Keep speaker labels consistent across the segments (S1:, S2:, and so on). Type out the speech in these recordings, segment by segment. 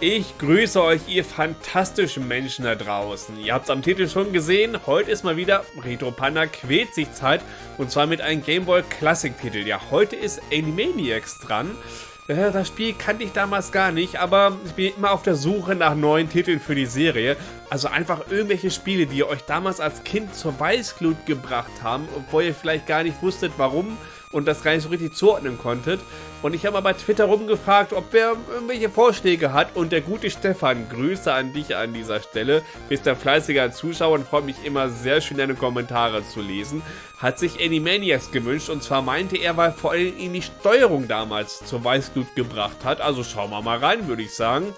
S1: Ich grüße euch, ihr fantastischen Menschen da draußen. Ihr habt es am Titel schon gesehen, heute ist mal wieder Retro Panda quält sich Zeit und zwar mit einem Gameboy Classic Titel. Ja, heute ist Animaniacs dran. Äh, das Spiel kannte ich damals gar nicht, aber ich bin immer auf der Suche nach neuen Titeln für die Serie. Also einfach irgendwelche Spiele, die euch damals als Kind zur Weißglut gebracht haben, obwohl ihr vielleicht gar nicht wusstet, warum und das gar nicht so richtig zuordnen konntet. Und ich habe mal bei Twitter rumgefragt, ob wer irgendwelche Vorschläge hat. Und der gute Stefan, Grüße an dich an dieser Stelle. Bist ein fleißiger Zuschauer und freut mich immer sehr schön, deine Kommentare zu lesen. Hat sich Animaniacs gewünscht und zwar meinte er, weil vor allem ihn die Steuerung damals zur Weißglut gebracht hat. Also schauen wir mal rein, würde ich sagen.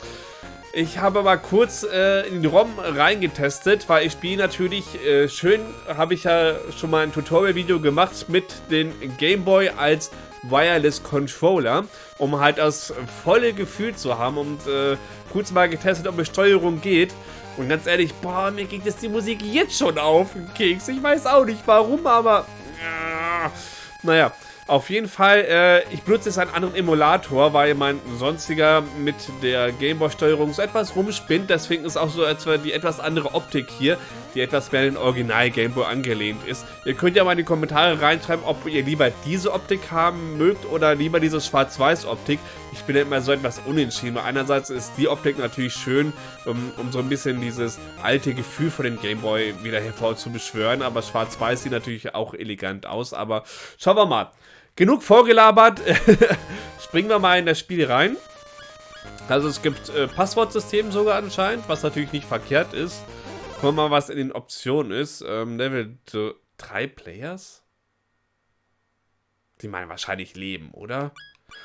S1: Ich habe mal kurz äh, in den ROM reingetestet, weil ich spiele natürlich äh, schön, habe ich ja schon mal ein Tutorial-Video gemacht mit dem Gameboy als Wireless Controller, um halt das volle Gefühl zu haben und äh, kurz mal getestet, ob Steuerung geht. Und ganz ehrlich, boah, mir geht jetzt die Musik jetzt schon auf den Keks. Ich weiß auch nicht warum, aber... Äh, naja, auf jeden Fall, äh, ich benutze jetzt einen anderen Emulator, weil mein sonstiger mit der Gameboy-Steuerung so etwas rumspinnt. Deswegen ist auch so etwa die etwas andere Optik hier, die etwas mehr an den Original Gameboy angelehnt ist. Ihr könnt ja mal in die Kommentare reinschreiben, ob ihr lieber diese Optik haben mögt oder lieber diese Schwarz-Weiß-Optik. Ich bin ja immer so etwas unentschieden. Einerseits ist die Optik natürlich schön, um, um so ein bisschen dieses alte Gefühl von den Gameboy wieder hervorzubeschwören, aber Schwarz-Weiß sieht natürlich auch elegant aus. Aber schauen wir mal. Genug vorgelabert. Springen wir mal in das Spiel rein. Also es gibt äh, Passwortsystem sogar anscheinend, was natürlich nicht verkehrt ist. Gucken wir mal, was in den Optionen ist. Ähm, Level 3 Players? Die meinen wahrscheinlich Leben, oder?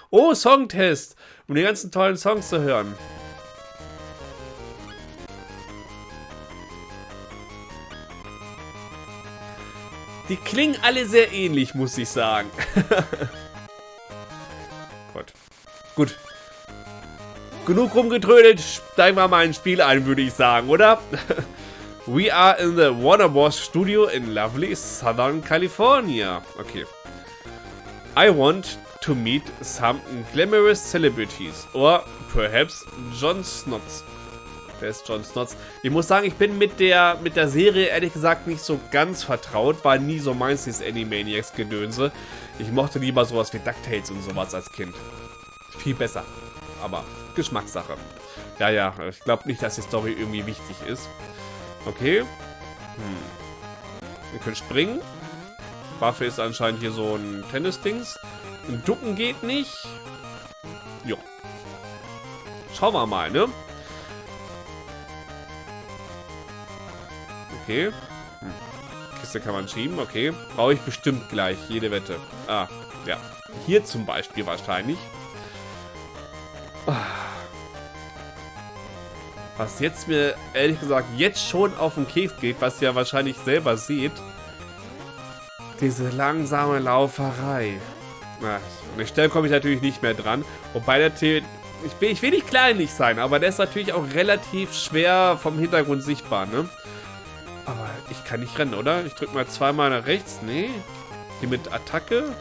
S1: Oh, Songtest! Um die ganzen tollen Songs zu hören. Die klingen alle sehr ähnlich, muss ich sagen. Gut. Gut. Genug rumgetrödelt, steigen wir mal ins Spiel ein, würde ich sagen, oder? We are in the Warner Bros. Studio in lovely Southern California. Okay. I want to meet some glamorous celebrities. Or perhaps John Snots. Wer ist John Snots? Ich muss sagen, ich bin mit der, mit der Serie ehrlich gesagt nicht so ganz vertraut. War nie so meins, dieses Animaniacs-Gedönse. Ich mochte lieber sowas wie DuckTales und sowas als Kind. Viel besser. Aber Geschmackssache. Ja, ja, ich glaube nicht, dass die Story irgendwie wichtig ist. Okay. Hm. Wir können springen. Waffe ist anscheinend hier so ein Tennis-Dings. Ducken geht nicht. Jo. Schauen wir mal, ne? Okay. Kiste kann man schieben, okay. Brauche ich bestimmt gleich, jede Wette. Ah, ja. Hier zum Beispiel wahrscheinlich. Was jetzt mir, ehrlich gesagt, jetzt schon auf den Keks geht, was ihr wahrscheinlich selber seht. Diese langsame Lauferei. Na, an der Stelle komme ich natürlich nicht mehr dran. Wobei der T ich, bin, ich will nicht kleinlich sein, aber der ist natürlich auch relativ schwer vom Hintergrund sichtbar, ne? Ich kann nicht rennen, oder? Ich drücke mal zweimal nach rechts. Nee. Hier mit Attacke?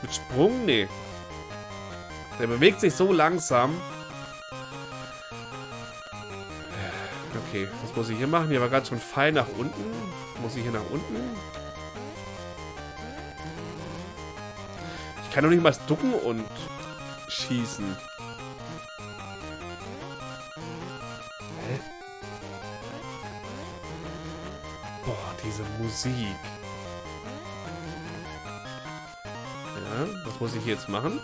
S1: Mit Sprung? Nee. Der bewegt sich so langsam. Okay, was muss ich hier machen? Hier war gerade schon Pfeil nach unten. Muss ich hier nach unten? Ich kann doch nicht mal ducken und schießen. Diese Musik. Ja, was muss ich jetzt machen?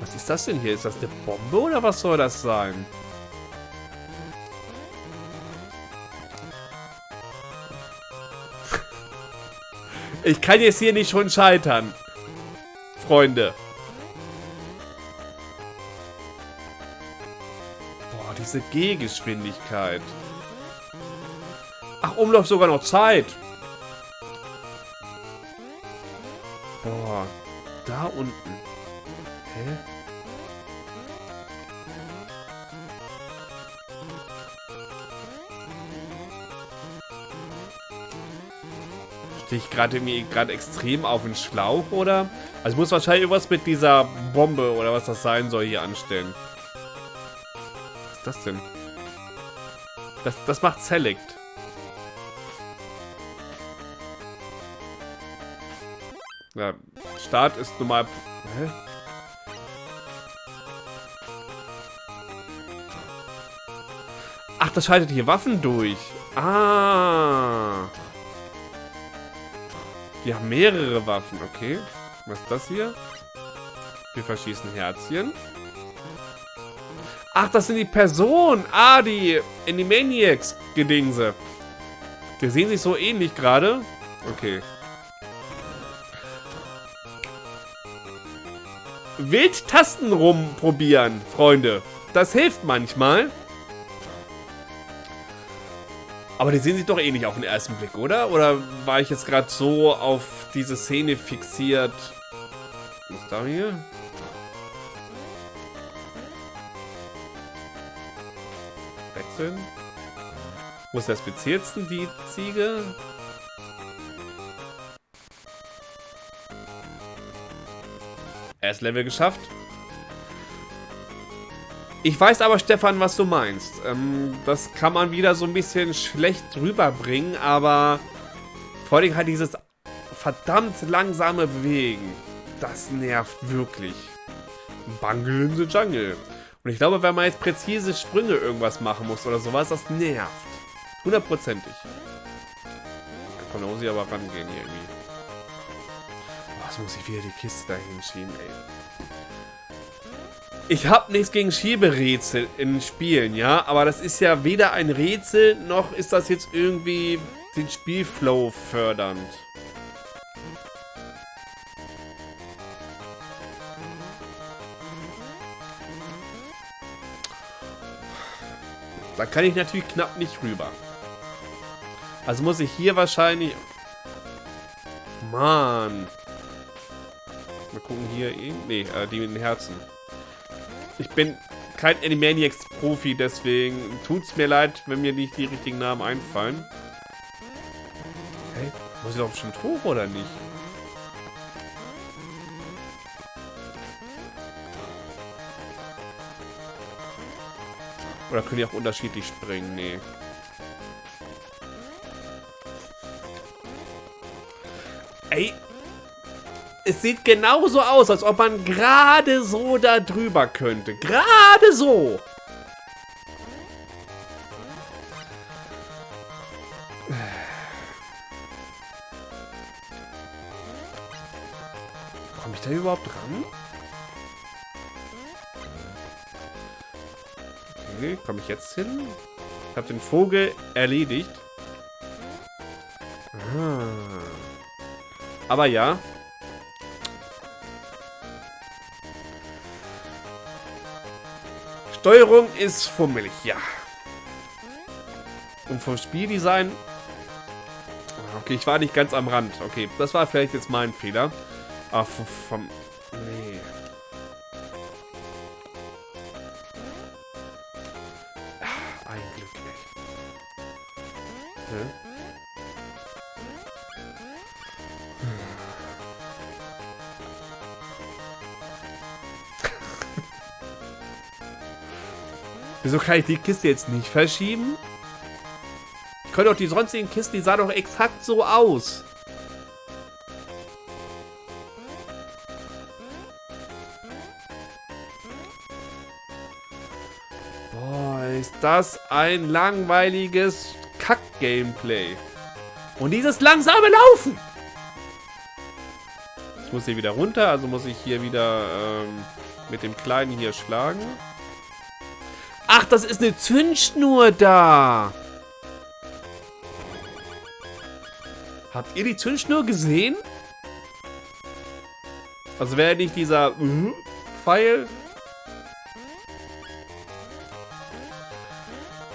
S1: Was ist das denn hier? Ist das eine Bombe oder was soll das sein? Ich kann jetzt hier nicht schon scheitern. Freunde. Diese Gehgeschwindigkeit. Ach, Umlauf sogar noch Zeit. Boah, da unten. Hä? Stehe ich gerade irgendwie gerade extrem auf den Schlauch, oder? Also ich muss wahrscheinlich irgendwas mit dieser Bombe oder was das sein soll hier anstellen. Ist das denn? Das, das macht Select. Ja, Start ist normal... Hä? Ach, das schaltet hier Waffen durch. Ah. Die haben mehrere Waffen, okay. Was ist das hier? Wir verschießen Herzchen. Ach, das sind die Personen. Ah, die Animaniacs-Gedingse. Die sehen sich so ähnlich gerade. Okay. Wild Tasten rumprobieren, Freunde. Das hilft manchmal. Aber die sehen sich doch ähnlich auf den ersten Blick, oder? Oder war ich jetzt gerade so auf diese Szene fixiert? Was ist da hier? Wechseln. Wo ist der speziellsten, die Ziege? Erst Level geschafft. Ich weiß aber, Stefan, was du meinst. Ähm, das kann man wieder so ein bisschen schlecht rüberbringen, aber vor allem halt dieses verdammt langsame Bewegen. Das nervt wirklich. Bungle in the Jungle. Und ich glaube, wenn man jetzt präzise Sprünge irgendwas machen muss oder sowas, das nervt. Hundertprozentig. Da kann Osi aber rangehen hier irgendwie. Was muss ich wieder die Kiste dahin schieben, ey. Ich habe nichts gegen Schieberätsel in Spielen, ja, aber das ist ja weder ein Rätsel, noch ist das jetzt irgendwie den Spielflow fördernd. Da kann ich natürlich knapp nicht rüber. Also muss ich hier wahrscheinlich... Mann. Mal gucken hier. Nee, äh, die mit den Herzen. Ich bin kein Animaniacs-Profi, deswegen tut's mir leid, wenn mir nicht die richtigen Namen einfallen. Hey, muss ich doch bestimmt hoch, oder nicht? Oder können die auch unterschiedlich springen? Nee. Ey, es sieht genauso aus, als ob man gerade so da drüber könnte. Gerade so. Komme ich da überhaupt dran? Okay, komme ich jetzt hin? Ich habe den Vogel erledigt. Aber ja, Steuerung ist fummelig, ja. Und vom Spieldesign... Okay, ich war nicht ganz am Rand. Okay, das war vielleicht jetzt mein Fehler. Aber vom... Nee. Wieso kann ich die Kiste jetzt nicht verschieben? Ich könnte doch die sonstigen Kisten, die sahen doch exakt so aus. Boah, ist das ein langweiliges Kack-Gameplay. Und dieses langsame Laufen. Ich muss hier wieder runter, also muss ich hier wieder ähm, mit dem Kleinen hier schlagen. Ach, das ist eine Zündschnur da. Habt ihr die Zündschnur gesehen? Also wäre nicht dieser uh, Pfeil.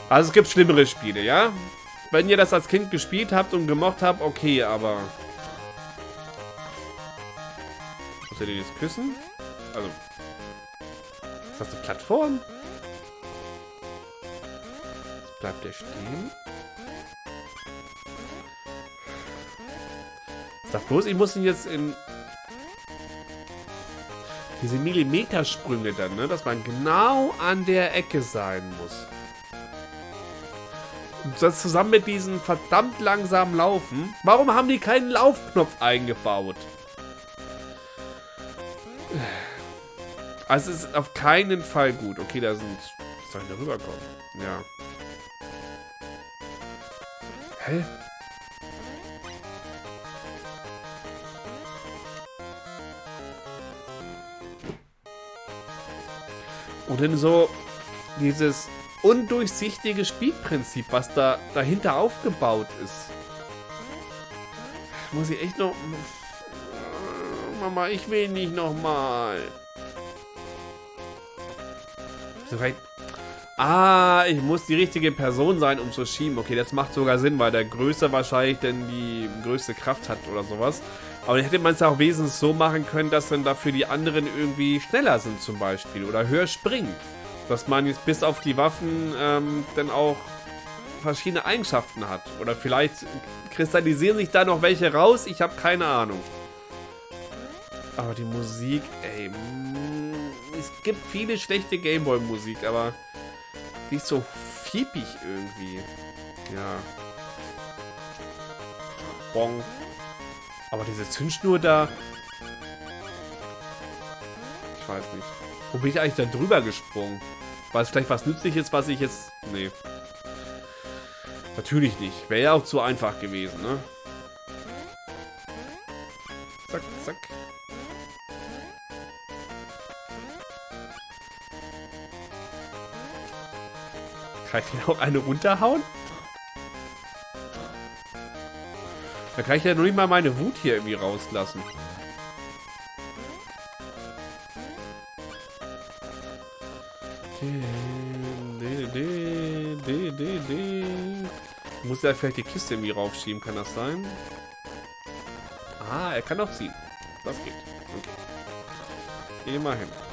S1: Also es gibt schlimmere Spiele, ja? Wenn ihr das als Kind gespielt habt und gemocht habt, okay, aber... Muss ihr den jetzt küssen? Also... Ist das eine Plattform? Bleibt er stehen? Sag bloß, ich muss ihn jetzt in... Diese Millimetersprünge dann, ne? Dass man genau an der Ecke sein muss. Und das zusammen mit diesem verdammt langsamen Laufen. Warum haben die keinen Laufknopf eingebaut? Also es ist auf keinen Fall gut. Okay, da sind... Soll ich da rüberkommen? Ja. Hä? Und dann so dieses undurchsichtige Spielprinzip, was da dahinter aufgebaut ist. Muss ich echt noch... Mama, ich will nicht nochmal. Ah, ich muss die richtige Person sein, um zu schieben. Okay, das macht sogar Sinn, weil der Größte wahrscheinlich denn die größte Kraft hat oder sowas. Aber dann hätte man es ja auch wesentlich so machen können, dass dann dafür die anderen irgendwie schneller sind zum Beispiel oder höher springen. Dass man jetzt bis auf die Waffen ähm, dann auch verschiedene Eigenschaften hat. Oder vielleicht kristallisieren sich da noch welche raus, ich habe keine Ahnung. Aber die Musik, ey, mm, es gibt viele schlechte Gameboy-Musik, aber ist so fiepig irgendwie. Ja. Bong. Aber diese Zündschnur da... Ich weiß nicht. Wo bin ich eigentlich da drüber gesprungen? War es vielleicht was Nützliches, was ich jetzt... Nee. Natürlich nicht. Wäre ja auch zu einfach gewesen, ne? Zack, zack. Kann ich hier auch eine runterhauen? Da kann ich ja noch nicht mal meine Wut hier irgendwie rauslassen. Muss er vielleicht die Kiste irgendwie raufschieben, kann das sein? Ah, er kann auch ziehen. Das geht. Okay. Immerhin.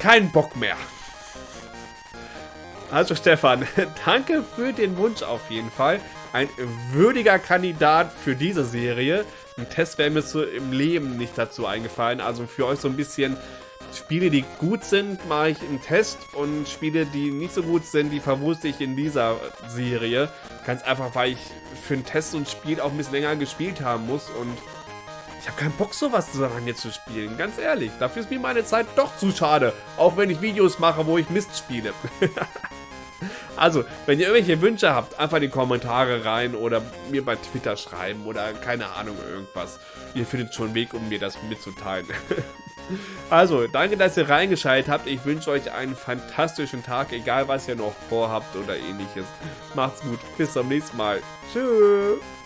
S1: Kein Bock mehr. Also Stefan, danke für den Wunsch auf jeden Fall. Ein würdiger Kandidat für diese Serie. Ein Test wäre mir so im Leben nicht dazu eingefallen. Also für euch so ein bisschen Spiele, die gut sind, mache ich einen Test. Und Spiele, die nicht so gut sind, die verwurste ich in dieser Serie. Ganz einfach, weil ich für einen Test und Spiel auch ein bisschen länger gespielt haben muss. Und ich habe keinen Bock, sowas so lange zu spielen. Ganz ehrlich, dafür ist mir meine Zeit doch zu schade. Auch wenn ich Videos mache, wo ich Mist spiele. also, wenn ihr irgendwelche Wünsche habt, einfach in die Kommentare rein oder mir bei Twitter schreiben oder keine Ahnung, irgendwas. Ihr findet schon einen Weg, um mir das mitzuteilen. also, danke, dass ihr reingeschaltet habt. Ich wünsche euch einen fantastischen Tag, egal was ihr noch vorhabt oder ähnliches. Macht's gut. Bis zum nächsten Mal. Tschüss.